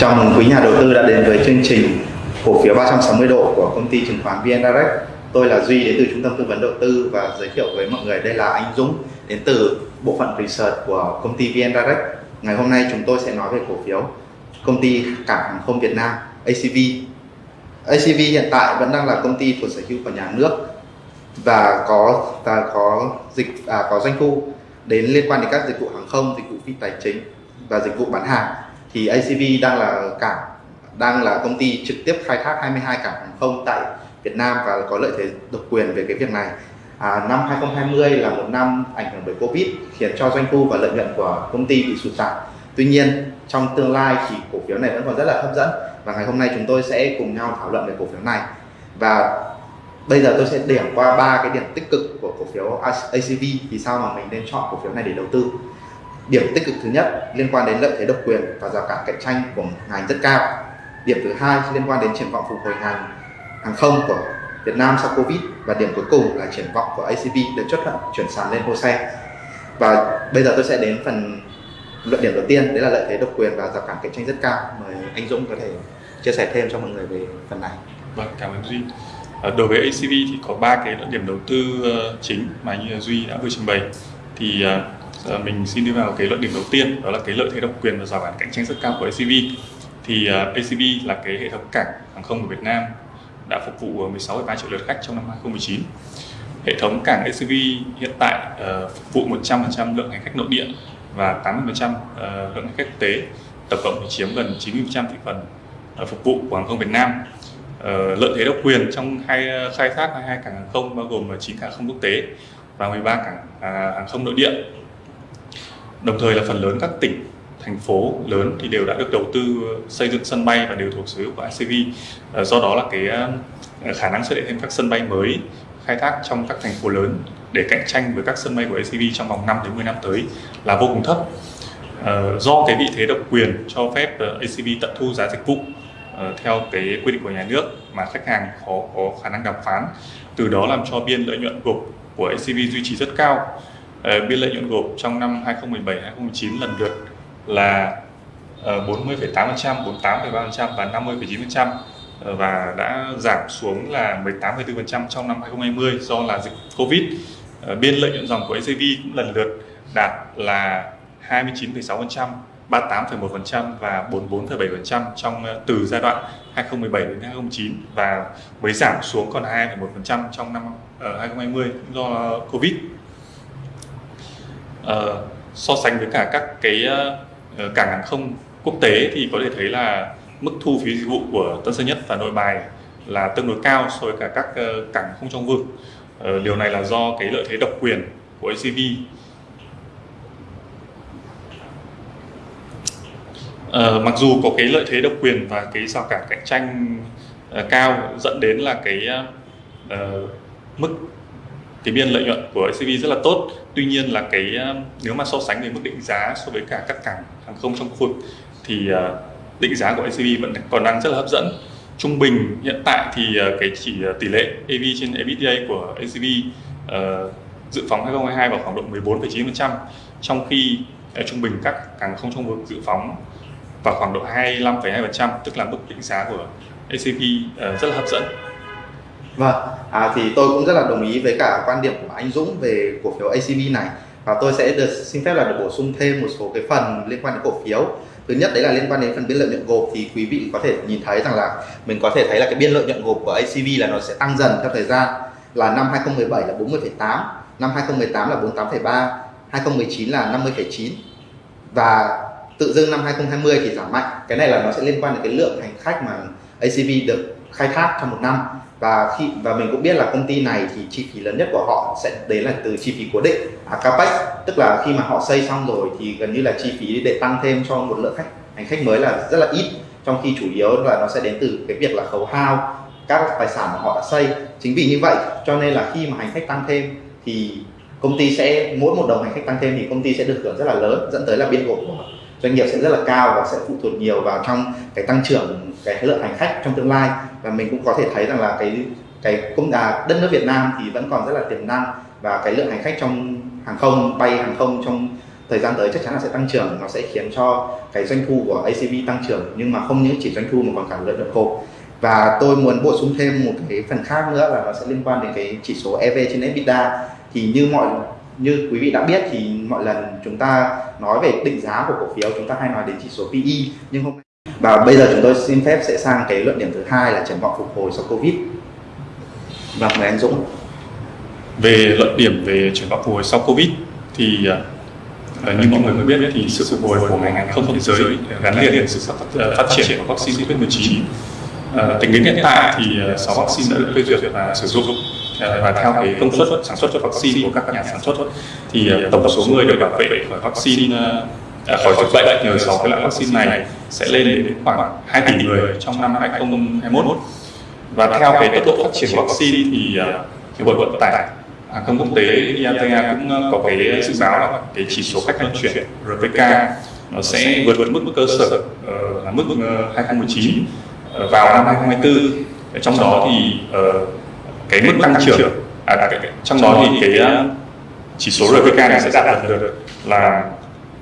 Chào mừng quý nhà đầu tư đã đến với chương trình cổ phiếu 360 độ của công ty chứng khoán VN Direct. Tôi là Duy đến từ trung tâm tư vấn đầu tư và giới thiệu với mọi người đây là anh Dũng đến từ bộ phận research của công ty VN Direct. Ngày hôm nay chúng tôi sẽ nói về cổ phiếu công ty cảng hàng không Việt Nam ACV. ACV hiện tại vẫn đang là công ty thuộc sở hữu của nhà nước và có và có dịch à, có doanh thu đến liên quan đến các dịch vụ hàng không, dịch vụ phi tài chính và dịch vụ bán hàng thì ACV đang là cảng đang là công ty trực tiếp khai thác 22 cảng hàng không tại Việt Nam và có lợi thế độc quyền về cái việc này. À, năm 2020 là một năm ảnh hưởng bởi Covid khiến cho doanh thu và lợi nhuận của công ty bị sụt giảm. Tuy nhiên trong tương lai thì cổ phiếu này vẫn còn rất là hấp dẫn và ngày hôm nay chúng tôi sẽ cùng nhau thảo luận về cổ phiếu này và bây giờ tôi sẽ điểm qua ba cái điểm tích cực của cổ phiếu ACV thì sao mà mình nên chọn cổ phiếu này để đầu tư điểm tích cực thứ nhất liên quan đến lợi thế độc quyền và rào cản cạnh tranh của ngành rất cao. Điểm thứ hai liên quan đến triển vọng phục hồi ngành hàng không của Việt Nam sau Covid và điểm cuối cùng là triển vọng của ACV được chấp thuận chuyển sàn lên HOSE. Và bây giờ tôi sẽ đến phần luận điểm đầu tiên, đấy là lợi thế độc quyền và rào cản cạnh tranh rất cao. Mời anh Dũng có thể chia sẻ thêm cho mọi người về phần này. Vâng cảm ơn Duy. À, đối với ACV thì có ba cái luận điểm đầu tư ờ, chính mà như Duy đã vừa trình bày. Thì à, ờ, mình xin đi vào cái luận điểm đầu tiên đó là cái lợi thế độc quyền và rào cản cạnh tranh rất cao của ACV thì à, uh, ACV là cái hệ thống cảng hàng không của Việt Nam đã phục vụ à, 16,3 triệu lượt khách trong năm 2019 hệ thống cảng ACV hiện tại uh, phục vụ 100% lượng hành khách nội địa và 80% uh, lượng hành khách quốc tế. Tổng cộng thì chiếm gần 90% thị phần uh, phục vụ của hàng không Việt Nam. Uh, lợi thế độc quyền trong hai khai thác hai cảng hàng không bao gồm 9 cảng hàng không quốc tế và 13 cảng uh, hàng không nội địa đồng thời là phần lớn các tỉnh thành phố lớn thì đều đã được đầu tư ờ, xây dựng sân bay và đều thuộc sở hữu của ICV ờ, do đó là cái ờ, khả năng xuất hiện thêm các sân bay mới khai thác trong các thành phố lớn để cạnh tranh với các sân bay của ACV trong vòng 5 đến 10 năm tới là vô cùng thấp. Do cái vị thế độc quyền cho phép ACV tận thu giá dịch vụ theo cái quy định của nhà nước mà khách hàng khó có khả năng đàm phán, từ đó làm cho biên lợi nhuận gộp của ACV duy trì rất cao. Ờ, biên lợi nhuận gộp trong năm 2017 2019 lần lượt là ờ, 40,8%, 48,3% và 50,9% ờ, và đã giảm xuống là 18,4% trong năm 2020 do là dịch Covid. Biên lợi nhuận dòng của ACV cũng lần lượt đạt là 29,6%, 38,1% và 44,7% trong từ giai đoạn 2017 đến 2019 và mới giảm xuống còn 2,1% trong năm 2020 do Covid uh, so sánh với cả các cái uh, cảng hàng không quốc tế thì có thể thấy là mức thu phí dịch vụ của Tân Sơn Nhất và Nội Bài là tương đối cao so với cả các uh, cảng không trong vực. Uh, điều này là do cái lợi thế độc quyền của ACV. Uh, mặc dù có cái lợi thế độc quyền và cái rào cản cạnh tranh uh, cao dẫn đến là cái uh, mức cái biên lợi nhuận của ACV rất là tốt. Tuy nhiên là cái ờ, nếu mà so sánh về mức định giá so với cả các cảng hàng không trong khu vực thì ờ, định giá của ACV vẫn còn đang rất là hấp dẫn. Trung bình hiện tại thì ờ, cái chỉ tỷ lệ EV trên EBITDA của ACV uh, dự phóng 2022 vào khoảng độ 14,9% trong khi uh, trung bình các cảng không trong vực dự phóng vào khoảng độ 25,2% tức là mức định giá của ACV uh, rất là hấp dẫn. Vâng, à, thì tôi cũng rất là đồng ý với cả quan điểm của anh Dũng về cổ phiếu ACB này. Và tôi sẽ được xin phép là được bổ sung thêm một số cái phần liên quan đến cổ phiếu. Thứ nhất đấy là liên quan đến phần biên lợi nhuận gộp. Thì quý vị có thể nhìn thấy rằng là mình có thể thấy là cái biên lợi nhuận gộp của ACV là nó sẽ tăng dần theo thời gian. Là năm 2017 là 40,8 năm 2018 là 48,3 2019 là 50,9 và tự dưng năm 2020 thì giảm mạnh. Cái này là nó sẽ liên quan đến cái lượng hành khách mà ACV được khai thác trong một năm và khi và mình cũng biết là công ty này thì chi phí lớn nhất của họ sẽ đấy là từ chi phí cố định à, capex. Tức là khi mà họ xây xong rồi thì gần như là chi phí để tăng thêm cho một lượng khách hành khách mới là rất là ít. Trong khi chủ yếu là nó sẽ đến từ cái việc là khấu hao các tài sản mà họ đã xây. Chính vì như vậy cho nên là khi mà hành khách tăng thêm thì công ty sẽ mỗi một đồng hành khách tăng thêm thì công ty sẽ được hưởng rất là lớn dẫn tới là biên gộp của doanh nghiệp sẽ rất là cao và sẽ phụ thuộc nhiều vào trong cái tăng trưởng cái lượng hành khách trong tương lai. Và mình cũng có thể thấy rằng là cái cái công à, đất nước Việt Nam thì vẫn còn rất là tiềm năng và cái lượng hành khách trong hàng không bay hàng không trong thời gian tới chắc chắn là sẽ tăng trưởng. Nó sẽ khiến cho cái doanh thu của ACV tăng trưởng nhưng mà không những chỉ doanh thu mà còn cả lợi nhuận hộp và tôi muốn bổ sung thêm một cái phần khác nữa là nó sẽ liên quan đến cái chỉ số EV trên EBITDA thì như mọi như quý vị đã biết thì mọi lần chúng ta nói về định giá của cổ phiếu chúng ta hay nói đến chỉ số PE nhưng hôm và bây giờ chúng tôi xin phép sẽ sang cái luận điểm thứ hai là triển vọng phục hồi sau Covid. Vâng, mời anh Dũng. Về luận điểm về triển vọng phục hồi sau Covid thì uh, như mọi người mới biết thì sự phục hồi của ngành hàng không thế giới gắn liền với sự phát triển của vaccine COVID-19. Uh, tính đến hiện tại thì 6 vaccine đã được phê duyệt và sử dụng Ờ, và theo cái công suất sản xuất cho vaccine của các nhà sản xuất thì ờ, tổng số người được bảo vệ ờ, khỏi vaccine À, khỏi dịch bệnh nhờ sáu cái loại vaccine này sẽ lên đến khoảng 2 tỷ người trong năm 2021 và theo cái tốc độ phát triển vaccine thì hiệp hội vận tải hàng không quốc tế IATA cũng có cái dự báo là cái chỉ số khách vận chuyển RPK nó sẽ vượt vượt mức cơ sở là mức 2019 vào năm 2024 trong đó thì cái mức tăng trưởng à, trong đó thì cái chỉ số RPK này sẽ đạt được là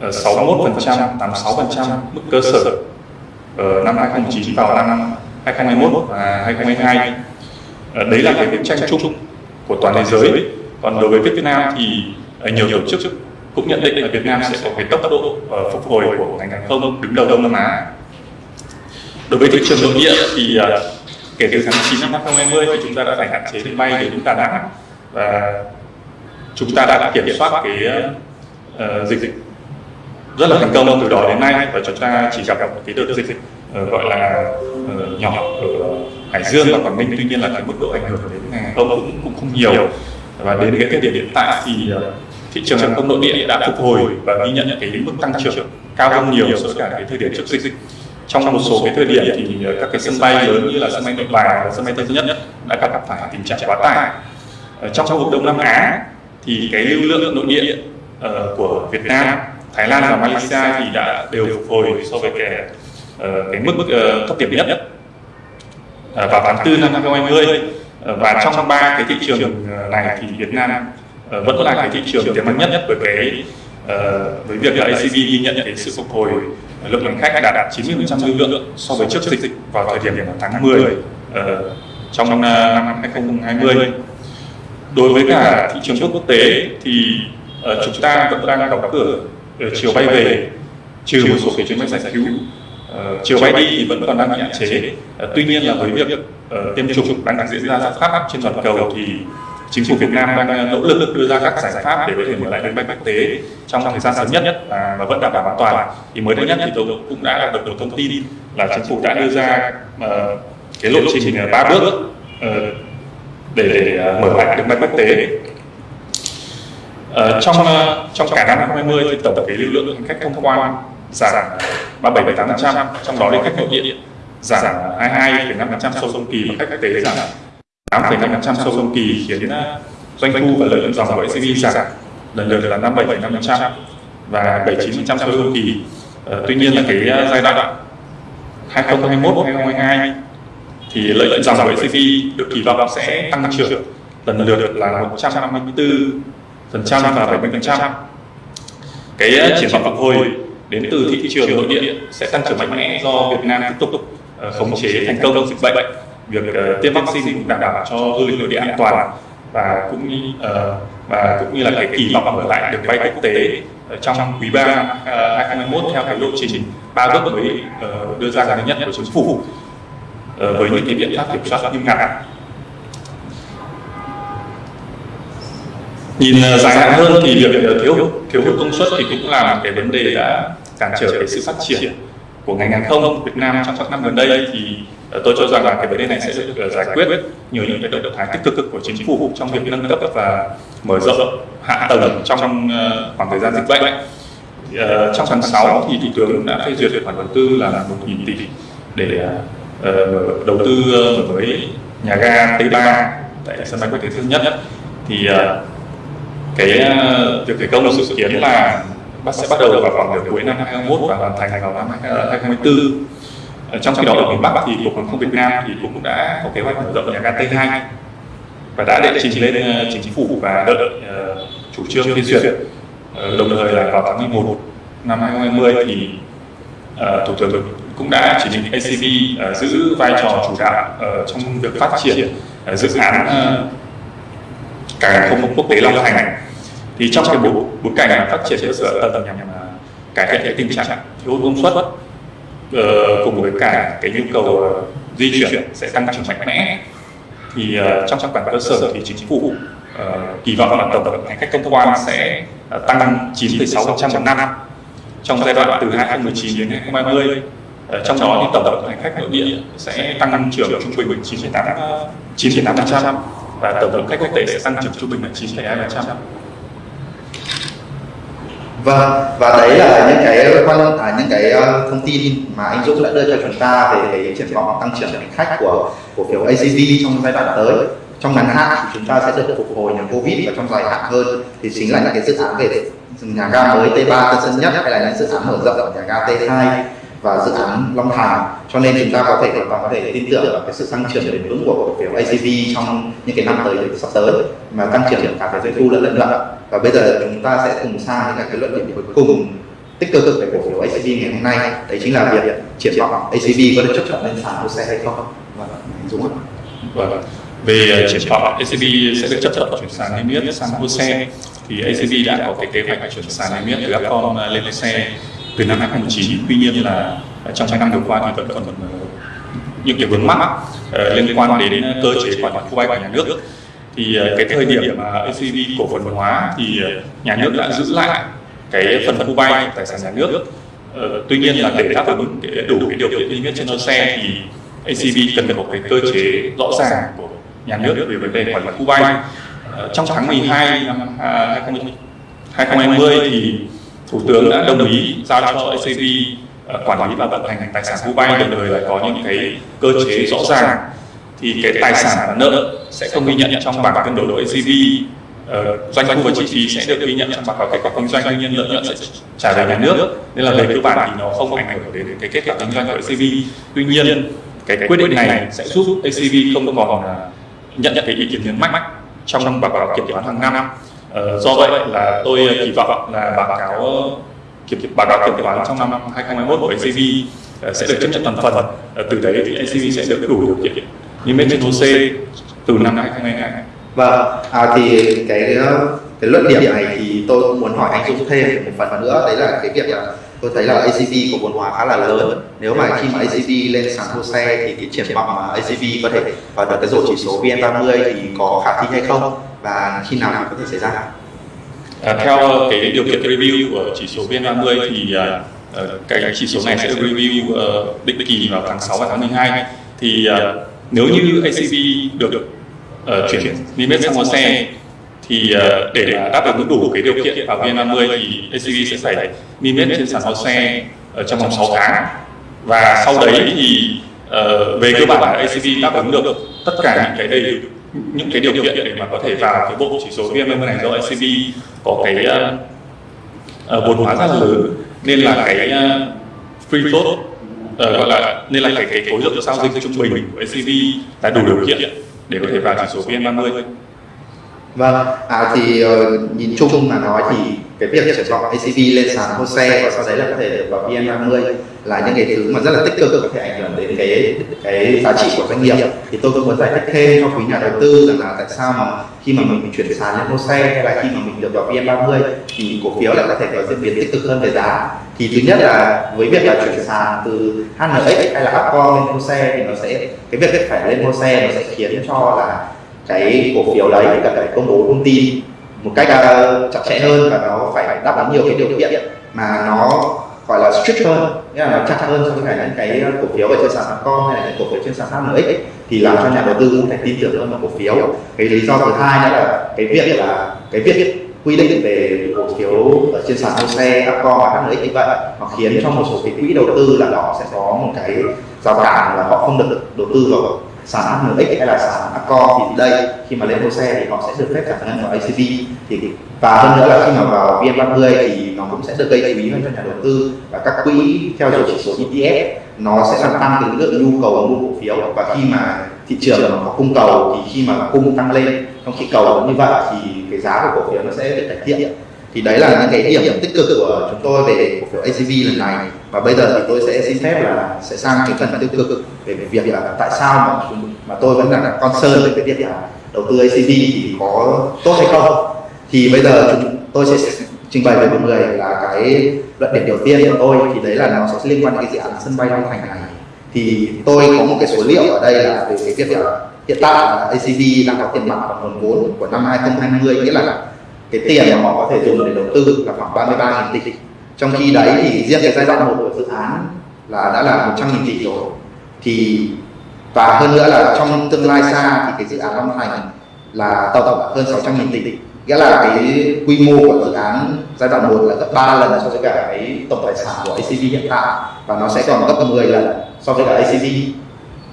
61%, 86% mức cơ sở ở năm 2019 vào năm 2021 và 2022. Đấy là cái bức tranh chung của toàn thế giới. Còn đối với Việt Nam thì nhiều tổ chức cũng nhận định là Việt Nam sẽ có cái tốc độ phục hồi của ngành hàng không đứng đầu Đông Nam Á. Đối với thị trường nội địa thì kể từ tháng 9 năm 2020 thì chúng ta đã phải hạn chế đường bay đến Đà Nẵng. Và chúng ta đã kiểm soát cái uh, dịch rất là thành công từ đó đến nay. Và chúng ta chỉ gặp một cái đợt dịch uh, gọi là uh, nhỏ ở Hải Dương và Quảng Ninh. Tuy nhiên là cái mức độ ảnh hưởng đến ngành hàng không cũng, cũng không nhiều. Và đến cái thời điểm hiện tại thì thị trường hàng không nội địa đã phục hồi và ghi nhận cái mức tăng trưởng cao hơn nhiều so với cả cái thời điểm trước dịch trong một số cái thời điểm thì các cái sân bay lớn như là sân bay nội bài và sân bay tân nhất đã gặp phải tình trạng quá tải. Trong khu vực đông nam á thì cái lưu lượng nội địa của việt nam thái lan và malaysia thì đã đều phục hồi so với cái cái mức uh, thấp điểm nhất. Vào tháng tư năm 2020 uh, và trong ba cái thị trường này thì việt nam vẫn là cái thị trường tiềm năng nhất với cái với việc là ACV ghi nhận cái sự phục hồi lượng hành khách đạt đạt 90% lưu lượng so với trước dịch vào thời điểm tháng 10 uh, trong năm, năm 2020. Đối với cả thị trường quốc tế thì chúng ta vẫn đang đóng cửa chiều bay về trừ một số cái chuyến bay giải cứu. Uh, chiều bay đi thì vẫn còn đang bị hạn chế. Uh, tuy nhiên là với việc uh, tiêm chủng đang diễn ra khắp trên toàn cầu thì chính phủ Việt Nam đang ờ, nỗ lực đưa ra các giải pháp để có thể mở lại đường bay quốc tế trong thời gian sớm nhất à, và, vẫn đảm bảo an toàn. Thì mới đây nhất thì tôi cũng đã đạt được một thông tin là chính phủ đã đưa ra uh, cái lộ trình ờ, ba bước uh, để, để uh, mở lại đường bay quốc tế. Uh, trong uh, trong cả năm 2020 thì tổng cái lưu lượng khách thông quan giảm 37,8%, trong đó đi khách nội địa giảm 22,5% so với cùng kỳ và khách quốc tế giảm 8,5% so với cùng kỳ khiến doanh thu và lợi nhuận dòng của ACV giảm. Lần lượt là 57,5% và 79% so với cùng kỳ. Uh, tuy nhiên là cái giai đoạn 2021 2022 thì lợi nhuận dòng của ACV được kỳ vọng sẽ tăng trưởng. Lần lượt là 154% và 70%. Cái triển vọng phục hồi đến từ thị trường nội địa sẽ tăng trưởng mạnh mẽ do Việt Nam tiếp tục uh, khống chế thành công dịch bệnh việc uh, tiêm vaccine cũng đảm bảo cho du lịch nội địa an toàn và cũng như uh, và cũng như là cái kỳ vọng mở lại đường bay quốc tế trong quý 3 năm uh, 2021 theo cái lộ trình ba bước mới uh, đưa ra gần nhất của chính phủ. uh, với những cái biện pháp kiểm soát nghiêm ngặt. Nhìn uh, dài hạn hơn thì việc uh, thiếu thiếu hụt công suất thì cũng là một cái vấn đề đã cản trở cái sự phát triển của ngành hàng không Việt Nam trong các năm gần đây thì Ờ, tôi cho rằng là cái vấn đề này sẽ được ờ, giải quyết nhờ những cái động thái tích cực của chính phủ trong việc nâng cấp và mở rộng hạ tầng trong ờ, khoảng thời gian dịch bệnh. Trong tháng 6 thì thủ tướng đã phê duyệt khoản đầu tư là 1.000 tỷ để đầu tư mở mới nhà ga T3 tại sân bay quốc tế Tân Nhất thì cái việc khởi công dự kiến là bắt, sẽ bắt đầu vào khoảng nửa cuối năm 2021 và hoàn thành vào năm 2024 Ờ, trong khi đó ở miền Bắc thì cục hàng không Việt Nam thì cũng đã có kế hoạch mở rộng nhà ga T2 và đã đệ trình lên ờ, chính phủ và đợi uh, chủ trương phê duyệt đồng thời là vào tháng 11 năm 2020 thì uh, thủ tướng cũng đã chỉ định ACB uh, giữ vai trò chủ đạo uh, trong việc phát triển uh, dự án uh, cảng không quốc tế Long Thành thì trong cái bối, bối cảnh phát triển cơ sở tầng nhằm cải thiện cái tình trạng thiếu công suất uh, cùng với cả cái nhu cầu uh, di chuyển sẽ tăng trưởng mạnh mẽ thì uh, trong trong bản cơ sở thì chính phủ uh, kỳ vọng là tổng lượng hành khách thông quan sẽ uh, tăng 9,6% một năm trong giai đoạn từ 2019 đến 2020 uh, trong đó thì tổng lượng hành khách nội địa sẽ tăng trưởng trung bình 9,8 9,8% và tổng lượng khách quốc tế sẽ tăng trưởng trung bình là 9,2%. Vâng, và đấy là những cái quan à, những cái ờ, thông tin mà anh Dũng đã đưa cho chúng ta về cái triển vọng tăng trưởng hành khách của cổ phiếu ACV trong giai đoạn tới. Trong ngắn hạn thì chúng ta sẽ được phục hồi nhờ Covid và trong dài hạn hơn thì chính là những cái dự án về nhà ga mới T3 Tân Sơn Nhất hay là những dự án mở rộng ở nhà ga T2 và dự án Long Thành. Cho nên chúng ta có thể hoàn toàn có thể tin tưởng vào cái sự tăng trưởng bền vững của cổ phiếu ACV trong những cái năm tới sắp tới, mà tăng trưởng cả về doanh thu lẫn lợi nhuận. Và bây giờ chúng ta sẽ cùng sang những cái luận điểm cuối cùng tích cực về cổ phiếu ACV ngày hôm nay. Đấy chính là việc triển vọng ACV có được chấp thuận lên sàn HOSE hay không? Vâng Dũng ạ. Vâng, vâng. về ờ, triển vọng ACB sẽ được chấp thuận chuyển sàn niêm yết sang HOSE thì ACB đã có cái kế hoạch chuyển sàn niêm yết từ Upcom ờ, lên HOSE từ năm 2019 tuy nhiên là trong hai năm vừa qua thì vẫn còn ờ, những cái vướng mắc uh, liên quan đến cơ chế quản lý khu vay của nhà nước. Thì uh, cái thời điểm mà ACB cổ phần hóa thì uh, nhà nước đã giữ lại cái phần khu vay tài sản nhà nước. Uh, tuy nhiên là để đáp ứng đủ cái điều kiện niêm yết trên xe thì ACB cần có cái cơ chế rõ ràng của nhà nước về vấn đề quản lý khu vay. Uh, trong tháng 12 năm à, uh, 2020 thì Thủ tướng đã đồng ý giao cho ACV ờ, quản lý và vận hành tài sản khu đồng thời là có những cái cơ chế rõ ràng. Thì cái tài sản và nợ sẽ không ghi nhận trong bảng cân đối của ACV ờ, doanh thu và chi phí sẽ được ghi nhận trong báo cáo kết quả kinh doanh, tuy nhiên lợi nhuận sẽ trả về nhà nước. Nên là về cơ bản thì nó không ảnh hưởng đến cái kết quả kinh doanh của ACV tuy nhiên, cái quyết định này sẽ giúp ACV không còn nhận nhận cái ý kiến nhấn mạnh trong báo cáo kiểm toán hàng năm. Uh, do vậy là tôi kỳ vọng là báo cáo kiểm báo cáo kiểm toán trong năm 2021 của ACV uh, sẽ được chấp nhận toàn phần. Từ đấy thì ACV sẽ được đủ điều kiện yết trên HOSE từ năm 2022. Vâng, à, thì cái cái luận điểm này thì tôi cũng muốn hỏi anh Dũng thêm một phần nữa đấy là cái việc là tôi thấy là ACV có vốn hóa khá là lớn nếu mà khi mà ACV lên sàn HOSE thì cái triển vọng mà ACV có thể vào được cái rổ chỉ số VN30 thì có khả thi hay không và khi nào có thể xảy ra à, theo cái điều kiện review của chỉ số VN30 thì uh, cái chỉ số này sẽ được review uh, định kỳ vào tháng 6 và tháng 12 thì uh, nếu như ACV được uh, chuyển niêm yết sang HOSE thì uh, để đáp ứng đủ cái điều kiện vào VN30 thì ACV sẽ phải niêm yết trên sàn HOSE ở ờ, trong vòng 6 tháng. Và sau đấy thì uh, về cơ bản là ACV đáp ứng được tất cả những cái đầy những cái điều kiện để mà có thể vào cái bộ chỉ số VN30 này do ACV có cái uh, vốn hóa rất lớn nên là cái uh, free float uh, gọi là nên là cái cái khối lượng giao dịch trung bình của ACV đã đủ điều kiện để có thể vào chỉ số VN30 Vâng, à, thì uh, nhìn chung mà nói thì cái việc triển vọng ACV lên sàn HOSE và sau đấy là có thể được vào VN30 là những cái thứ mà rất là tích cực có thể ảnh hưởng đến cái cái giá trị của doanh nghiệp. Thì tôi cũng muốn giải thích thêm cho quý nhà đầu tư rằng là tại sao mà khi mà mình chuyển sàn lên HOSE hay là khi mà mình được vào VN30 thì cổ phiếu lại có thể có diễn biến tích cực hơn về giá. Thì thứ nhất là với việc là chuyển sàn từ HNX hay là Upcom lên HOSE thì nó sẽ cái việc phải lên HOSE nó sẽ khiến cho là cái cổ phiếu đấy cần phải công bố thông tin một cách uh, chặt chẽ hơn và nó phải đáp ứng nhiều cái điều kiện mà nó gọi là strict hơn nghĩa là nó chặt hơn so với những cái cổ phiếu ở trên sàn con hay là những cổ phiếu trên sàn HNX thì làm cho nhà đầu tư cũng phải tin tưởng hơn vào cổ phiếu. Cái lý do thứ hai đó là cái việc là cái việc quy định về cổ phiếu ở trên sàn HOSE, Upcom và HNX như vậy nó khiến cho một số cái quỹ đầu tư là họ sẽ có một cái rào cản là họ không được đầu tư vào sàn HNX hay là sàn Accor thì đây, khi mà lên HOSE thì họ sẽ được phép giải ngân vào ACV thì và hơn nữa là khi mà vào VN30 thì nó cũng sẽ được gây quý hơn cho nhà đầu tư. Và các quỹ theo dõi chỉ số ETF nó sẽ làm tăng cái lượng nhu cầu mua cổ phiếu. Và khi mà thị trường nó có cung cầu thì khi mà cung tăng lên, trong khi cầu như vậy thì cái giá của cổ phiếu nó sẽ được cải thiện. Thì đấy là những cái điểm tích cực của chúng tôi về cổ phiếu ACV lần này. Và bây giờ thì tôi sẽ xin phép là sẽ sang cái phần tiêu cực về việc là tại sao mà mà tôi vẫn là con sơn với cái việc là đầu tư ACB thì có tốt hay không? Thì bây giờ chúng tôi sẽ trình bày với mọi người là cái luận điểm đầu tiên của tôi thì đấy là nó sẽ liên quan đến cái dự án sân bay Long Thành này. Thì tôi có một cái số liệu ở đây là về cái việc là hiện tại là ACB đang có tiền mặt và nguồn vốn của năm 2020 nghĩa là cái tiền mà họ có thể dùng để đầu tư là khoảng 33.000 tỷ. Trong khi đấy thì riêng cái giai đoạn một của dự án là đã là 100.000 tỷ rồi thì và hơn nữa là trong tương lai xa thì cái dự án Long Thành là tổng hơn 600.000 tỷ nghĩa là cái quy mô của dự án giai đoạn 1 là gấp 3 lần so với cả cái tổng tài sản của ACV hiện tại và nó sẽ còn gấp 10 lần so với cả ACV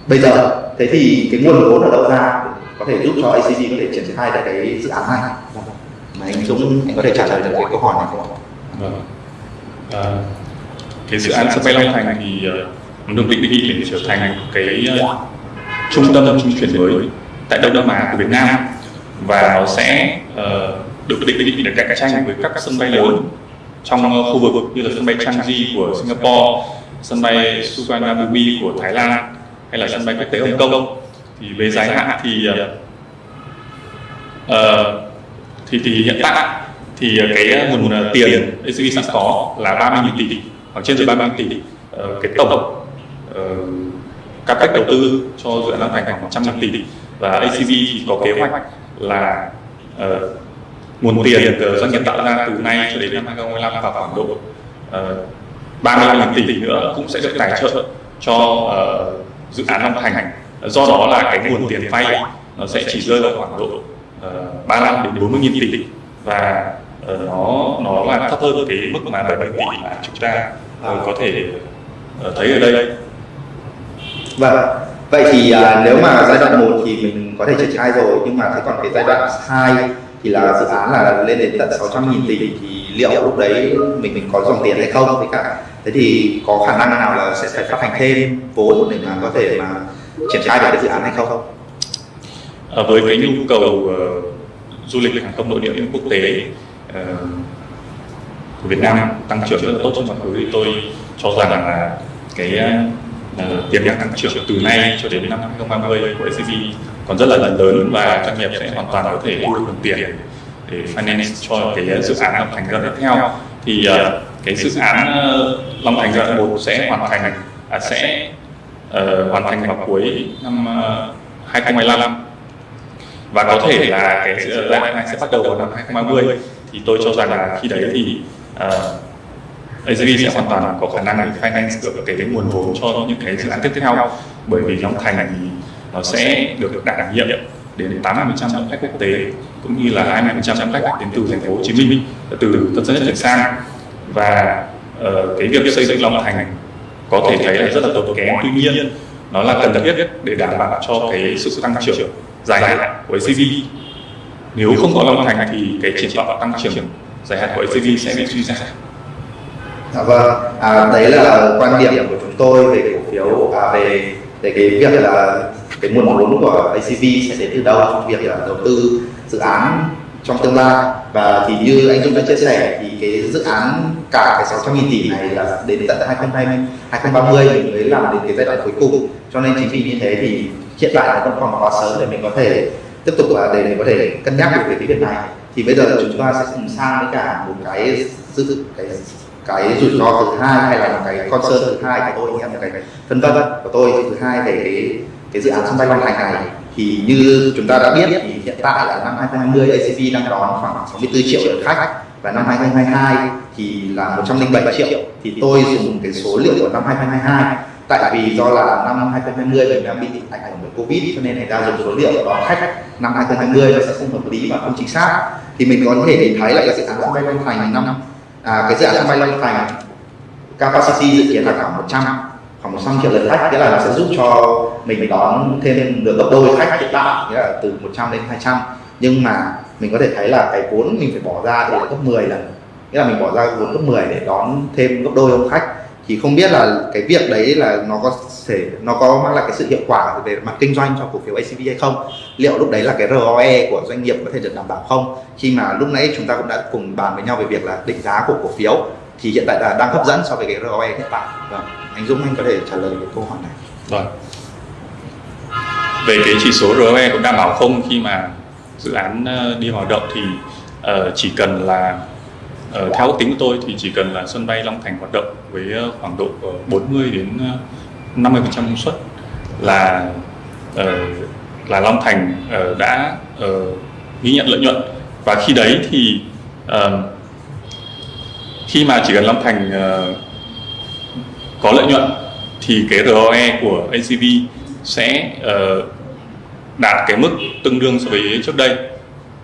bây giờ thế thì cái nguồn vốn ở đâu ra có thể giúp cho ACV có thể triển khai được cái dự án này mà anh Dũng anh có thể trả lời được cái câu hỏi này không ạ? Vâng. À, cái dự án sân bay Long Thành thì uh, được định vị để trở thành cái ờ, trung tâm trung chuyển mới tại Đông Nam Á của Việt Nam và nó sẽ uh, được định định để cạnh tranh với các sân bay lớn trong uh, khu vực như là sân bay Changi của Singapore, sân bay Suvarnabhumi của Thái Lan hay là sân bay quốc tế Hồng Kông. Thì về dài hạn thì uh, thì thì hiện tại thì cái nguồn tiền ACV sẵn có là 30.000 tỷ hoặc trên dưới 30 tỷ uh, cái tổng uh, các cách đầu tư cho dự án Long Thành khoảng 100 tỷ. Và ACV thì có kế hoạch là uh, nguồn tiền từ doanh nghiệp tạo ra từ nay cho đến năm 2025 vào khoảng độ ờ, uh, 35.000 tỷ nữa cũng sẽ được tài trợ cho uh, dự án Long Thành. Do đó là cái nguồn tiền vay nó sẽ chỉ rơi vào khoảng độ uh, 35 đến 40 nghìn tỷ. Và uh, nó nó là thấp hơn cái mức mà 70 tỷ mà chúng ta uh, có thể uh, thấy ở đây. Vâng. Vậy thì à, nếu mà giai đoạn 1 thì mình có thể triển khai rồi nhưng mà thế còn cái giai đoạn 2 thì là dự án là lên đến tận 600 nghìn tỷ thì liệu lúc đấy mình mình có dòng tiền hay không với cả thế thì có khả năng nào là sẽ phải phát hành thêm vốn để mà có thể mà triển khai được cái dự án hay không? À, với cái nhu cầu uh, du lịch hàng không nội địa quốc tế uh, của Việt Nam tăng trưởng rất là tốt trong quá khứ thì tôi cho rằng là cái uh, Ờ, tiềm năng tăng trưởng từ nay cho đến năm 2030 của SCB còn rất là lớn và doanh nghiệp sẽ hoàn toàn có thể thu được tiền để finance cho cái dự án Long Thành giai đoạn tiếp theo. Thì ờ, cái dự án ờ, Long Thành giai đoạn một sẽ hoàn thành à, sẽ uh, hoàn thành vào cuối năm uh, 2025 và có thể là cái giai đoạn này sẽ bắt đầu vào năm 2030 thì tôi cho rằng là khi đấy thì uh, AZV sẽ hoàn toàn có khả năng để finance được cái, cái nguồn vốn cho những cái dự án tiếp theo. bởi vì Long Thành thì nó sẽ được đảm nhiệm đến 80% khách quốc tế cũng như là 20% khách đến từ thành phố Hồ Chí Minh từ Tân Sơn Nhất trở sang. Và uh, cái việc xây dựng Long Thành có thể thấy là rất là tốn kém. Tuy nhiên nó là cần thiết để đảm bảo cho cái sự tăng trưởng dài hạn của ACV nếu không có Long Thành thì cái triển vọng tăng trưởng dài hạn của ACV sẽ bị suy giảm Dạ vâng, à, đấy là quan điểm của chúng tôi về cổ phiếu à, về về cái việc là cái nguồn vốn của ACV sẽ đến từ đâu trong việc là đầu tư dự án trong tương lai. Và thì như anh Dung đã chia sẻ thì cái dự án cả cái 600 nghìn tỷ này là đến tận 2020 2030 mình mới làm đến cái giai đoạn cuối cùng. Cho nên chính vì như thế thì hiện tại là vẫn còn quá sớm để mình có thể tiếp tục là để mình có thể cân nhắc được về cái việc này. Thì bây giờ chúng ta sẽ cùng sang với cả một cái dự cái cái rủi ro thứ hai hay là một cái concern thứ hai của tôi hay một cái phân vân của tôi, thứ hai về cái cái dự án sân bay Long Thành này, thì như chúng ta đã biết thì hiện tại là năm 2020 ACV đang đón khoảng 64 triệu lượt khách và năm 2022 thì là 107 triệu. Thì tôi dùng cái số liệu của năm 2022 tại vì do là năm 2020 mình đang bị ảnh hưởng bởi Covid cho nên người ta dùng số liệu đón khách năm 2020 nó sẽ không hợp lý và không chính xác. Thì mình có thể nhìn thấy là dự án sân bay Long Thành năm à, cái dự án sân bay Long Thành. Capacity dự kiến là khoảng 100 khoảng 100 triệu lượt khách. Nghĩa là nó sẽ giúp cho mình đón thêm được gấp đôi khách hiện tại. Nghĩa là từ 100 đến 200 nhưng mà mình có thể thấy là cái vốn mình phải bỏ ra thì là gấp 10 lần. Nghĩa là mình bỏ ra vốn gấp 10 để đón thêm gấp đôi ông khách thì không biết là cái việc đấy là nó có thể, nó có mang lại cái sự hiệu quả về mặt kinh doanh cho cổ phiếu ACV hay không? Liệu lúc đấy là cái ROE của doanh nghiệp có thể được đảm bảo không? Khi mà lúc nãy chúng ta cũng đã cùng bàn với nhau về việc là định giá của cổ phiếu, thì hiện tại là đang hấp dẫn so với cái ROE hiện tại. Vâng anh Dũng, anh có thể trả lời cái câu hỏi này. Vâng. Về cái chỉ số ROE có đảm bảo không? Khi mà dự án ờ, đi hoạt động thì ờ, chỉ cần là Ờ, theo ước tính của tôi thì chỉ cần là sân bay Long Thành hoạt động với ờ, khoảng độ ờ, 40 đến 50% công suất là là Long Thành đã ghi nhận lợi nhuận. Và khi đấy thì khi mà chỉ cần Long Thành có lợi nhuận thì cái ROE của ACV sẽ đạt cái mức tương đương so với trước đây.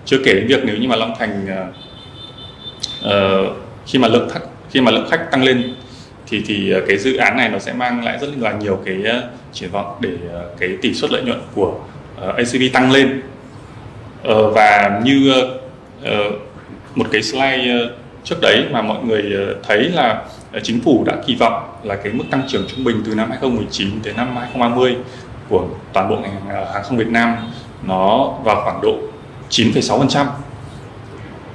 Chưa kể đến việc nếu như mà Long Thành Ờ, khi mà lượng khách khi mà lượng khách tăng lên thì thì ờ, cái dự án này nó sẽ mang lại rất là nhiều cái ờ, triển vọng để cái tỷ suất lợi nhuận của uh, ACV tăng lên uh, và như uh, một cái slide trước đấy mà mọi người thấy là chính phủ đã kỳ vọng là cái mức tăng trưởng trung bình từ năm 2019 đến năm 2030 của toàn bộ ngành hàng không Việt Nam nó vào khoảng độ 9,6%.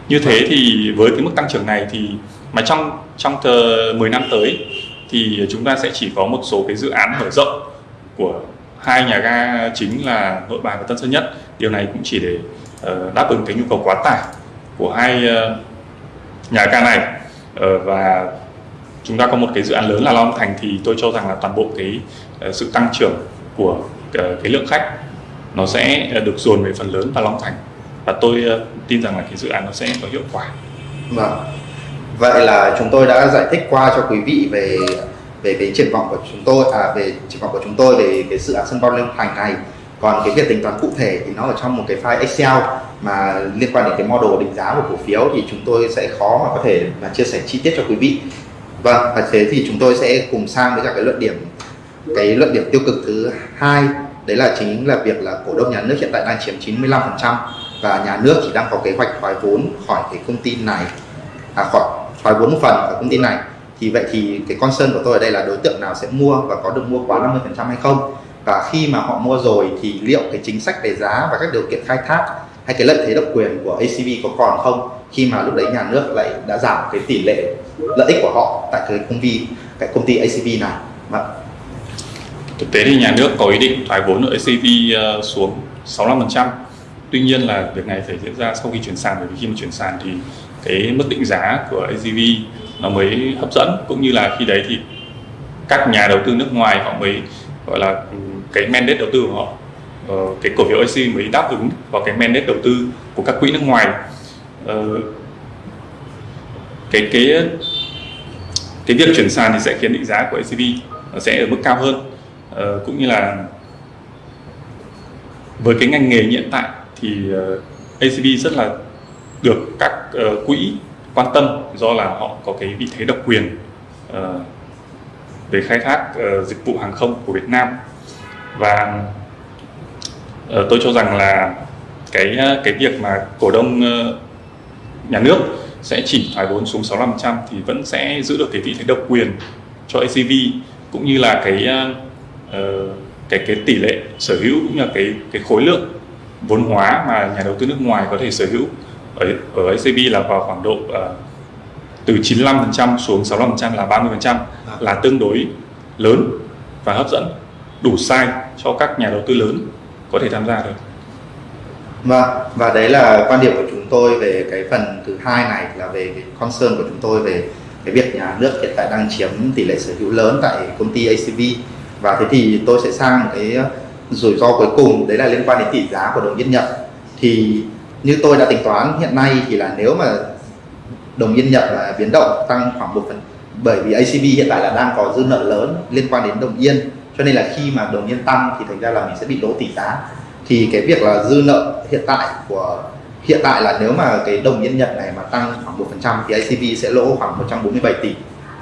Như thế thì với cái mức tăng trưởng này thì mà trong trong tờ 10 năm tới thì chúng ta sẽ chỉ có một số cái dự án mở rộng của hai nhà ga chính là Nội Bài và Tân Sơn Nhất. Điều này cũng chỉ để uh, đáp ứng cái nhu cầu quá tải của hai uh, nhà ga này uh, và chúng ta có một cái dự án lớn là Long Thành thì tôi cho rằng là toàn bộ cái uh, sự tăng trưởng của uh, cái lượng khách nó sẽ được dồn về phần lớn vào Long Thành và tôi ờ, tin rằng là cái dự án nó sẽ có hiệu quả. Vâng. Vậy là chúng tôi đã giải thích qua cho quý vị về về cái triển vọng của chúng tôi à về triển vọng của chúng tôi về cái dự án sân bay Long Thành này. Còn cái việc tính toán cụ thể thì nó ở trong một cái file Excel mà liên quan đến cái model định giá của cổ phiếu thì chúng tôi sẽ khó mà có thể mà chia sẻ chi tiết cho quý vị. Vâng, và thế thì chúng tôi sẽ cùng sang với cả cái luận điểm cái luận điểm tiêu cực thứ hai đấy là chính là việc là cổ đông nhà nước hiện tại đang chiếm 95% và nhà nước chỉ đang có kế hoạch thoái vốn khỏi cái công ty này à, khỏi thoái vốn một phần ở công ty này. Thì vậy thì cái concern của tôi ở đây là đối tượng nào sẽ mua và có được mua quá 50% hay không? Và khi mà họ mua rồi thì liệu cái chính sách về giá và các điều kiện khai thác hay cái lợi thế độc quyền của ACV có còn không khi mà lúc đấy nhà nước lại đã giảm cái tỷ lệ lợi ích của họ tại cái công ty cái công ty ACV này? Mà Thực tế thì nhà nước có ý định thoái vốn ở ACV ờ, xuống 65%. Tuy nhiên là việc này phải diễn ra sau khi chuyển sàn bởi vì khi mà chuyển sàn thì cái mức định giá của AGV nó mới hấp dẫn cũng như là khi đấy thì các nhà đầu tư nước ngoài họ mới gọi là ừ, cái mandate đầu tư của họ ờ, cái cổ phiếu AC mới đáp ứng vào cái mandate đầu tư của các quỹ nước ngoài. Ờ, cái cái cái việc chuyển sàn thì sẽ khiến định giá của ACV nó sẽ ở mức cao hơn. Ờ, cũng như là với cái ngành nghề hiện tại thì ờ, ACV rất là được các ờ, quỹ quan tâm do là họ có cái vị thế độc quyền ờ, về khai thác ờ, dịch vụ hàng không của Việt Nam. Và tôi cho rằng là cái cái việc mà cổ đông nhà nước sẽ chỉ thoái vốn xuống 65% thì vẫn sẽ giữ được cái vị thế độc quyền cho ACV cũng như là cái cái cái tỷ lệ sở hữu cũng như là cái cái khối lượng vốn hóa mà nhà đầu tư nước ngoài có thể sở hữu ở ở ACV là vào khoảng độ ờ, từ 95% xuống 65% là 30% là tương đối lớn và hấp dẫn đủ size cho các nhà đầu tư lớn có thể tham gia được. Vâng, và đấy là quan điểm của chúng tôi về cái phần thứ hai này là về cái concern của chúng tôi về cái việc nhà nước hiện tại đang chiếm tỷ lệ sở hữu lớn tại công ty ACV và thế thì tôi sẽ sang cái rủi ro cuối cùng đấy là liên quan đến tỷ giá của đồng yên Nhật. Thì như tôi đã tính toán hiện nay thì là nếu mà đồng yên Nhật là biến động tăng khoảng một phần bởi vì ACB hiện tại là đang có dư nợ lớn liên quan đến đồng yên. Cho nên là khi mà đồng yên tăng thì thành ra là mình sẽ bị lỗ tỷ giá. Thì cái việc là dư nợ hiện tại của hiện tại là nếu mà cái đồng yên Nhật này mà tăng khoảng 1% thì ACB sẽ lỗ khoảng 147 tỷ.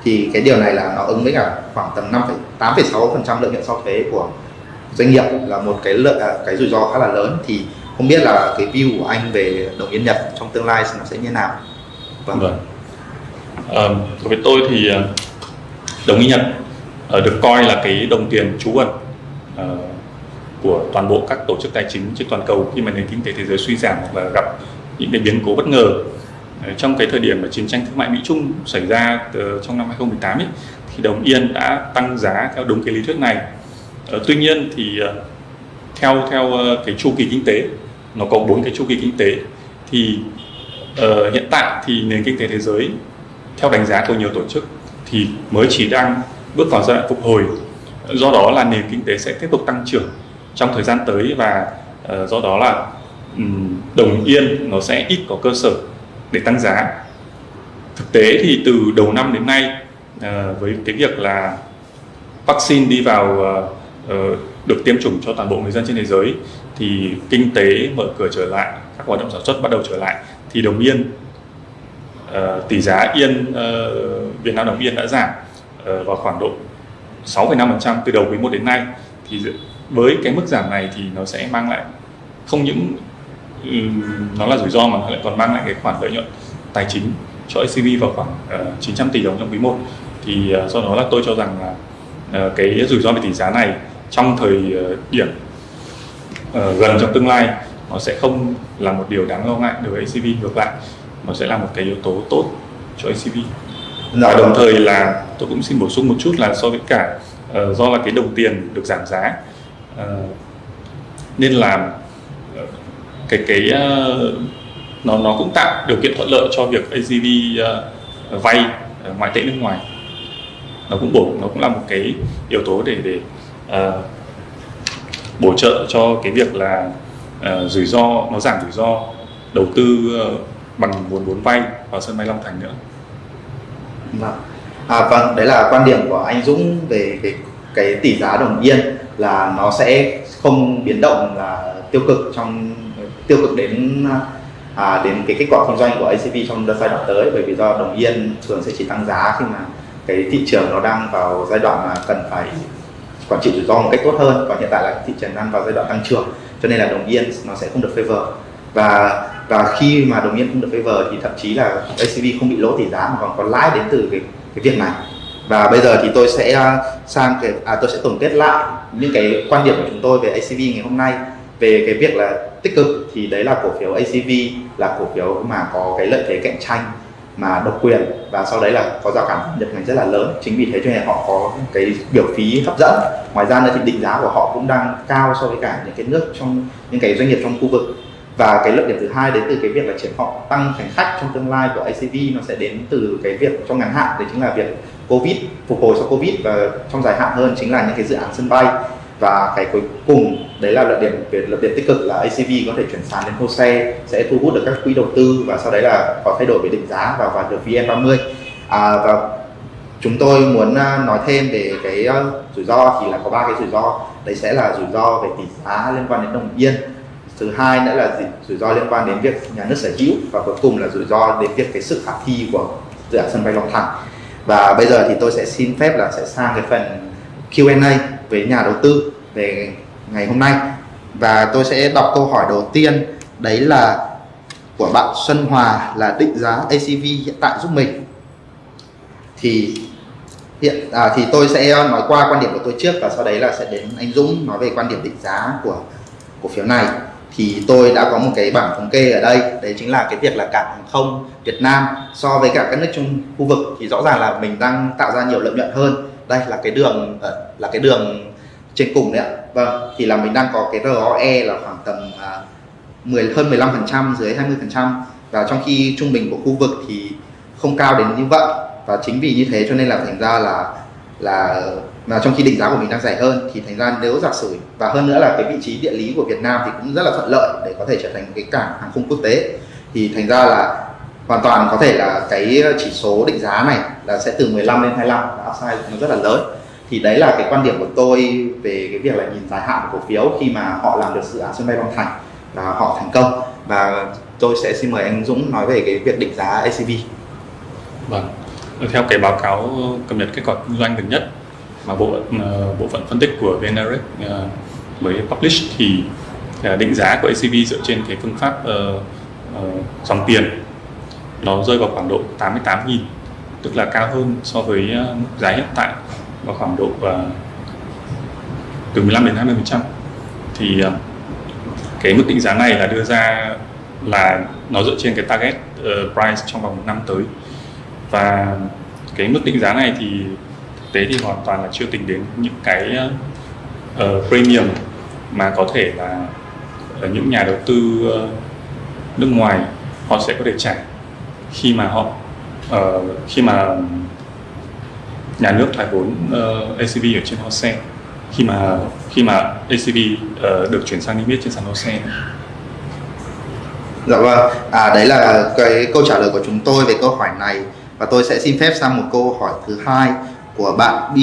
Thì cái điều này là nó ứng với cả khoảng tầm 5 8,6% lợi nhuận sau thuế của doanh nghiệp là một cái lợi à, cái rủi ro khá là lớn thì không biết là cái view của anh về đồng yên Nhật trong tương lai nó sẽ như thế nào Vâng. vâng. đối với tôi thì ờ, đồng yên Nhật ờ, được coi là cái đồng tiền trú ẩn ờ, của toàn bộ các tổ chức tài chính trên toàn cầu khi mà nền kinh tế thế giới suy giảm hoặc là gặp những cái biến cố bất ngờ trong cái thời điểm mà chiến tranh thương mại Mỹ Trung xảy ra trong năm 2018 ấy, thì đồng yên đã tăng giá theo đúng cái lý thuyết này. Ờ, tuy nhiên thì ờ, theo theo ờ, cái chu kỳ kinh tế nó có bốn cái chu kỳ kinh tế thì uh, hiện tại thì nền kinh tế thế giới theo đánh giá của nhiều tổ chức thì mới chỉ đang bước vào giai đoạn phục hồi. Do đó là nền kinh tế sẽ tiếp tục tăng trưởng trong thời gian tới và uh, do đó là um, đồng yên nó sẽ ít có cơ sở để tăng giá. Thực tế thì từ đầu năm đến nay uh, với cái việc là vaccine đi vào uh, Ờ, được tiêm chủng cho toàn bộ người dân trên thế giới thì kinh tế mở cửa trở lại các hoạt động sản xuất bắt đầu trở lại. Thì đồng yên uh, tỷ giá yên uh, Việt Nam đồng yên đã giảm uh, vào khoảng độ 6,5% từ đầu quý 1 đến nay. Thì với cái mức giảm này thì nó sẽ mang lại không những um, nó là rủi ro mà nó lại còn mang lại cái khoản lợi nhuận tài chính cho ACV vào khoảng uh, 900 tỷ đồng trong quý 1 thì uh, do đó là tôi cho rằng là uh, cái rủi ro về tỷ giá này trong thời ờ, điểm uh, gần trong tương lai nó sẽ không là một điều đáng lo ngại đối với ACV ngược lại nó sẽ là một cái yếu tố tốt cho ACV và đồng thời là tôi cũng xin bổ sung một chút là so với cả uh, do là cái đồng tiền được giảm giá uh, nên là cái cái uh, nó nó cũng tạo điều kiện thuận lợi cho việc ACV uh, vay uh, ngoại tệ nước ngoài. Nó cũng bổ nó cũng là một cái yếu tố để để uh, bổ trợ cho cái việc là uh, rủi ro nó giảm rủi ro đầu tư uh, bằng nguồn vốn vay vào sân bay Long Thành nữa. Vâng. À, vâng, đấy là quan điểm của anh Dũng về cái cái tỷ giá đồng yên là nó sẽ không biến động là tiêu cực trong tiêu cực đến à, đến cái kết quả kinh doanh của ACV trong giai đoạn tới bởi vì do đồng yên thường sẽ chỉ tăng giá khi mà cái thị trường nó đang vào giai đoạn mà cần phải quản trị rủi ro một cách tốt hơn. Còn hiện tại là thị trường đang vào giai đoạn tăng trưởng cho nên là đồng yên nó sẽ không được favor. Và và khi mà đồng yên không được favor thì thậm chí là ACV không bị lỗ tỷ giá mà còn có lãi đến từ cái cái việc này. Và bây giờ thì tôi sẽ à, sang cái à, tôi sẽ tổng kết lại những cái quan điểm của chúng tôi về ACV ngày hôm nay. Về cái việc là tích cực thì đấy là cổ phiếu ACV là cổ phiếu mà có cái lợi thế cạnh tranh mà độc quyền. Và sau đấy là có rào cản nhập ngành rất là lớn. Chính vì thế cho nên họ có cái biểu phí hấp dẫn. Ngoài ra nữa thì định giá của họ cũng đang cao so với cả những cái nước trong, những cái doanh nghiệp trong khu vực. Và cái lợi điểm thứ hai đến từ cái việc là triển vọng tăng hành khách trong tương lai của ACV nó sẽ đến từ cái việc trong ngắn hạn. Đấy chính là việc Covid, phục hồi sau Covid và trong dài hạn hơn chính là những cái dự án sân bay. Và cái cuối cùng đấy là lợi điểm về lợi điểm tích cực là ACV có thể chuyển sàn đến HOSE sẽ thu hút được các quỹ đầu tư và sau đấy là có thay đổi về định giá và vào được VN30 à, và chúng tôi muốn à, nói thêm về cái à, rủi ro thì là có ba cái rủi ro. Đấy sẽ là rủi ro về tỷ giá liên quan đến đồng yên. Thứ hai nữa là rủi ro liên quan đến việc nhà nước sở hữu và cuối cùng là rủi ro đến việc cái sự khả thi của dự án sân bay Long Thành. Và bây giờ thì tôi sẽ xin phép là sẽ sang cái phần Q&A với nhà đầu tư về ngày hôm nay. Và tôi sẽ đọc câu hỏi đầu tiên. Đấy là của bạn Xuân Hòa là định giá ACV hiện tại giúp mình. Thì hiện à, thì tôi sẽ nói qua quan điểm của tôi trước và sau đấy là sẽ đến anh Dũng nói về quan điểm định giá của cổ phiếu này. Thì tôi đã có một cái bảng thống kê ở đây. Đấy chính là cái việc là cảng hàng không Việt Nam so với cả các nước trong khu vực thì rõ ràng là mình đang tạo ra nhiều lợi nhuận hơn. Đây là cái đường ờ, là cái đường trên cùng đấy ạ vâng thì là mình đang có cái ROE là khoảng tầm à, uh, 10 hơn 15% dưới 20% và trong khi trung bình của khu vực thì không cao đến như vậy. Và chính vì như thế cho nên là thành ra là là mà trong khi định giá của mình đang rẻ hơn thì thành ra nếu giả sử và hơn nữa là cái vị trí địa lý của Việt Nam thì cũng rất là thuận lợi để có thể trở thành một cái cảng hàng không quốc tế. Thì thành ra là hoàn toàn có thể là cái chỉ số định giá này là sẽ từ 15 lên 25 upside nó rất là lớn thì đấy là cái quan điểm của tôi về cái việc là nhìn dài hạn của cổ phiếu khi mà họ làm được dự án sân bay Long Thành và họ thành công. Và tôi sẽ xin mời anh Dũng nói về cái việc định giá ACV. Vâng, theo cái báo cáo cập nhật kết quả kinh doanh gần nhất mà bộ ờ, bộ phận phân tích của VNRX uh, ờ, mới publish thì ờ, định giá của ACV dựa trên cái phương pháp uh, uh, dòng tiền nó rơi vào khoảng độ 88.000 tức là cao hơn so với mức giá hiện tại vào khoảng độ uh, từ 15 đến 20 phần trăm. Thì uh, cái mức định giá này là đưa ra là nó dựa trên cái target uh, price trong vòng một năm tới. Và cái mức định giá này thì thực tế thì hoàn toàn là chưa tính đến những cái uh, premium mà có thể là những nhà đầu tư uh, nước ngoài họ sẽ có thể trả khi mà họ uh, khi mà nhà nước thoái vốn uh, ACV ở trên HOSE khi mà khi mà ACV uh, được chuyển sang niêm yết trên sàn HOSE Dạ vâng, à đấy là cái câu trả lời của chúng tôi về câu hỏi này và tôi sẽ xin phép sang một câu hỏi thứ hai của bạn B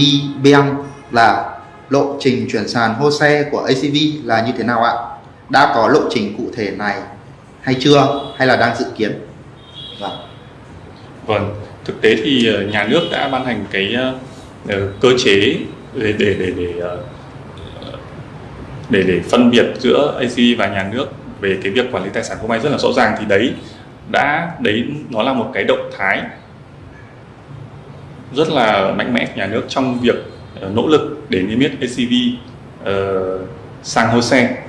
Beng là lộ trình chuyển sàn HOSE của ACV là như thế nào ạ? Đã có lộ trình cụ thể này hay chưa hay là đang dự kiến? Vâng. Vâng, thực tế thì ờ, nhà nước đã ban hành cái ờ, ờ, cơ chế để để để để để để phân biệt giữa ACV và nhà nước về cái việc quản lý tài sản không may rất là rõ ràng thì đấy đã đấy nó là một cái động thái rất là mạnh mẽ nhà nước trong việc nỗ lực để niêm yết ACV uh, sang HOSE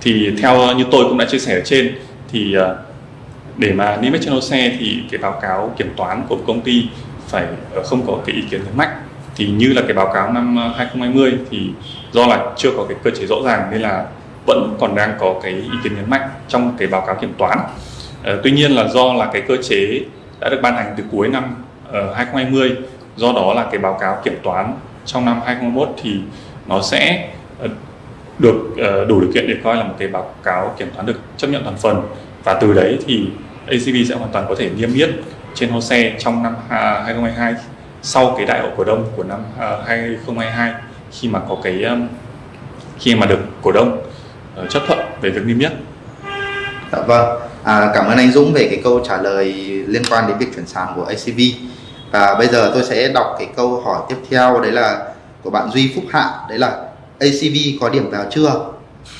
thì theo như tôi cũng đã chia sẻ ở trên thì uh, để mà niêm yết trên xe thì cái báo cáo kiểm toán của công ty phải ờ, không có cái ý kiến nhấn mạnh thì như là cái báo cáo năm ờ, 2020 thì do là chưa có cái cơ chế rõ ràng nên là vẫn còn đang có cái ý kiến nhấn mạnh trong cái báo cáo kiểm toán. Ờ, tuy nhiên là do là cái cơ chế đã được ban hành từ cuối năm uh, 2020 do đó là cái báo cáo kiểm toán trong năm 2021 thì nó sẽ uh, được uh, đủ điều kiện để coi là một cái báo cáo kiểm toán được chấp nhận toàn phần và từ đấy thì ACV sẽ hoàn toàn có thể niêm yết trên HOSE trong năm à, 2022 sau cái đại hội cổ đông của năm à, 2022 khi mà có cái um, khi mà được cổ đông ờ, chấp thuận về việc niêm yết. Dạ vâng. À, cảm ơn anh Dũng về cái câu trả lời liên quan đến việc chuyển sàn của ACV. Và bây giờ tôi sẽ đọc cái câu hỏi tiếp theo đấy là của bạn Duy Phúc Hạ đấy là ACV có điểm vào chưa?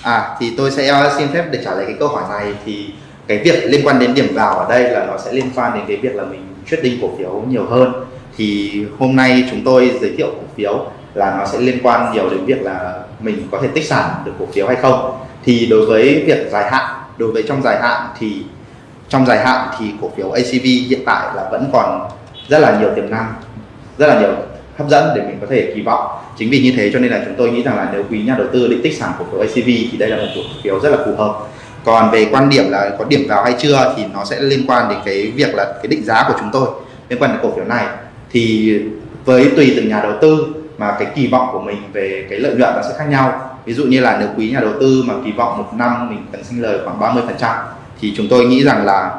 À thì tôi sẽ ờ, xin phép để trả lời cái câu hỏi này thì cái việc liên quan đến điểm vào ở đây là nó sẽ liên quan đến cái việc là mình trading cổ phiếu nhiều hơn. Thì hôm nay chúng tôi giới thiệu cổ phiếu là nó sẽ liên quan nhiều đến việc là mình có thể tích sản được cổ phiếu hay không. Thì đối với việc dài hạn, đối với trong dài hạn thì, trong dài hạn thì cổ phiếu ACV hiện tại là vẫn còn rất là nhiều tiềm năng, rất là nhiều hấp dẫn để mình có thể kỳ vọng. Chính vì như thế cho nên là chúng tôi nghĩ rằng là nếu quý nhà đầu tư định tích sản cổ phiếu ACV thì đây là một cổ phiếu rất là phù hợp còn về quan điểm là có điểm vào hay chưa thì nó sẽ liên quan đến cái việc là cái định giá của chúng tôi, liên quan đến cổ phiếu này. Thì với tùy từng nhà đầu tư mà cái kỳ vọng của mình về cái lợi nhuận nó sẽ khác nhau. Ví dụ như là nếu quý nhà đầu tư mà kỳ vọng một năm mình cần sinh lời khoảng 30 phần trăm thì chúng tôi nghĩ rằng là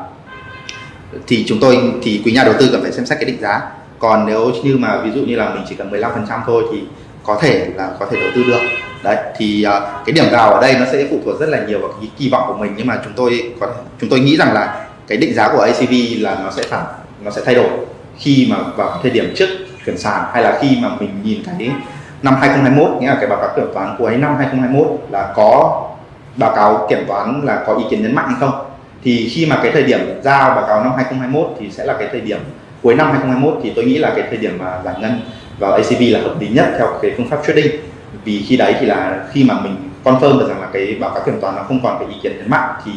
thì chúng tôi, thì quý nhà đầu tư cần phải xem xét cái định giá. Còn nếu như mà ví dụ như là mình chỉ cần 15 phần trăm thôi thì có thể là có thể đầu tư được. Đấy thì uh, cái điểm vào ở đây nó sẽ phụ thuộc rất là nhiều vào cái kỳ vọng của mình nhưng mà chúng tôi có chúng tôi nghĩ rằng là cái định giá của ACV là nó sẽ phản nó sẽ thay đổi khi mà vào thời điểm trước chuyển sàn hay là khi mà mình nhìn thấy năm 2021 nghĩa là cái báo cáo kiểm toán cuối năm 2021 là có báo cáo kiểm toán là có ý kiến nhấn mạnh hay không. Thì khi mà cái thời điểm giao báo cáo năm 2021 thì sẽ là cái thời điểm cuối năm 2021 thì tôi nghĩ là cái thời điểm mà giải ngân vào ACV là hợp lý nhất theo cái phương pháp trading. Vì khi đấy thì là khi mà mình confirm được rằng là cái báo cáo kiểm toán nó không còn cái ý kiến nhấn mạnh thì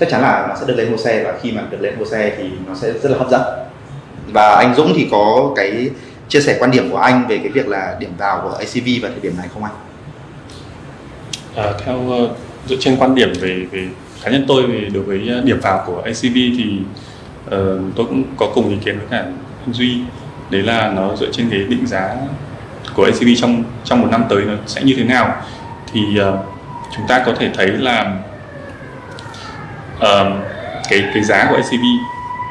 chắc chắn là nó sẽ được lên hồ xe. Và khi mà được lên hồ xe thì nó sẽ rất là hấp dẫn. Và anh Dũng thì có cái chia sẻ quan điểm của anh về cái việc là điểm vào của ACV vào thời điểm này không anh? À, theo ờ, dựa trên quan điểm về về cá nhân tôi về đối với ờ, điểm vào của ACV thì uh, tôi cũng có cùng ý kiến với cả anh Duy đấy là nó dựa trên cái định giá của ACV trong trong một năm tới nó sẽ như thế nào. Thì uh, chúng ta có thể thấy là uh, cái cái giá của ACV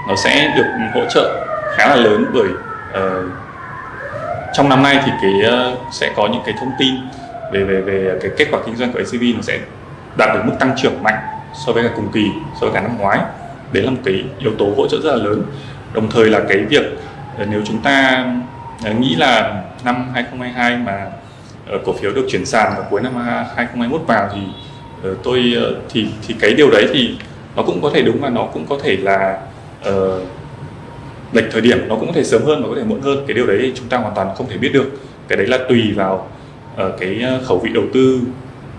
nó sẽ được hỗ trợ khá là lớn bởi uh, trong năm nay thì cái uh, sẽ có những cái thông tin về về về cái kết quả kinh doanh của ACV nó sẽ đạt được mức tăng trưởng mạnh so với cả cùng kỳ so với cả năm ngoái. Đấy là một cái yếu tố hỗ trợ rất là lớn. Đồng thời là cái việc Ờ, nếu chúng ta ờ, nghĩ là năm 2022 mà ờ, cổ phiếu được chuyển sàn vào cuối năm 2021 vào thì tôi thì thì cái điều đấy thì nó cũng có thể đúng và nó cũng có thể là uh, lệch thời điểm nó cũng có thể sớm hơn và có thể muộn hơn. Cái điều đấy chúng ta hoàn toàn không thể biết được. Cái đấy là tùy vào uh, cái khẩu vị đầu tư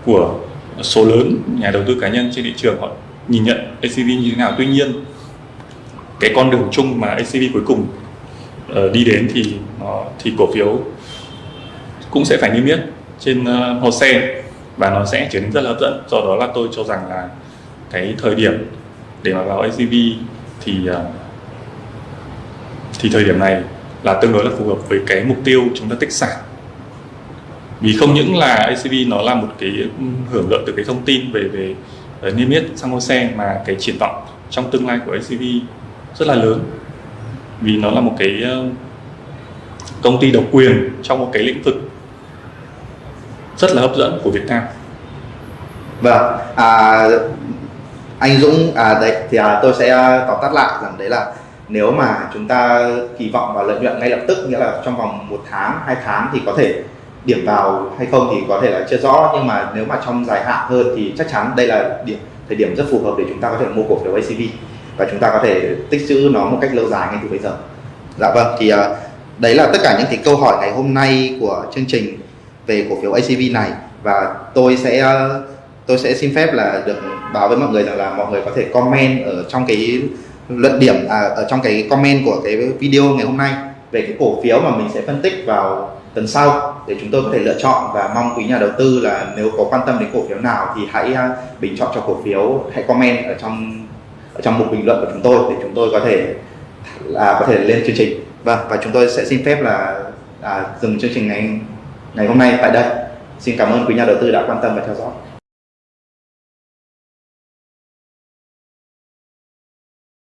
của số lớn nhà đầu tư cá nhân trên thị trường. Họ nhìn nhận ACV như thế nào. Tuy nhiên cái con đường chung mà ACV cuối cùng Ờ, đi đến thì nó thì cổ phiếu cũng sẽ phải niêm yết trên uh, hồ sen và nó sẽ trở nên rất là hấp dẫn. Do đó là tôi cho rằng là cái thời điểm để mà vào ACV thì uh, thì thời điểm này là tương đối là phù hợp với cái mục tiêu chúng ta tích sản vì không những là ACV nó là một cái hưởng lợi từ cái thông tin về về niêm yết sang hồ xe mà cái triển vọng trong tương lai của ACV rất là lớn vì nó là một cái ờ, công ty độc quyền trong một cái lĩnh vực rất là hấp dẫn của Việt Nam. Vâng, à, anh Dũng à đấy thì à, tôi sẽ ờ, tóm tắt lại rằng đấy là nếu mà chúng ta kỳ vọng vào lợi nhuận ngay lập tức nghĩa là trong vòng một tháng hai tháng thì có thể điểm vào hay không thì có thể là chưa rõ nhưng mà nếu mà trong dài hạn hơn thì chắc chắn đây là điểm thời điểm rất phù hợp để chúng ta có thể mua cổ phiếu ACV và chúng ta có thể tích trữ nó một cách lâu dài ngay từ bây giờ. Dạ vâng thì uh, đấy là tất cả những cái câu hỏi ngày hôm nay của chương trình về cổ phiếu ACV này và tôi sẽ à, tôi sẽ xin phép là được báo với mọi người rằng là mọi người có thể comment ở trong cái luận điểm à, ở trong cái comment của cái video ngày hôm nay về cái cổ phiếu mà mình sẽ phân tích vào tuần sau để chúng tôi có thể lựa chọn và mong quý nhà đầu tư là nếu có quan tâm đến cổ phiếu nào thì hãy à, bình chọn cho cổ phiếu hãy comment ở trong trong mục bình luận của chúng tôi để chúng tôi có thể là có thể lên chương trình. Vâng và chúng tôi sẽ xin phép là à, dừng chương trình ngày ngày hôm nay tại đây. Xin cảm ơn quý nhà đầu tư đã quan tâm và theo dõi.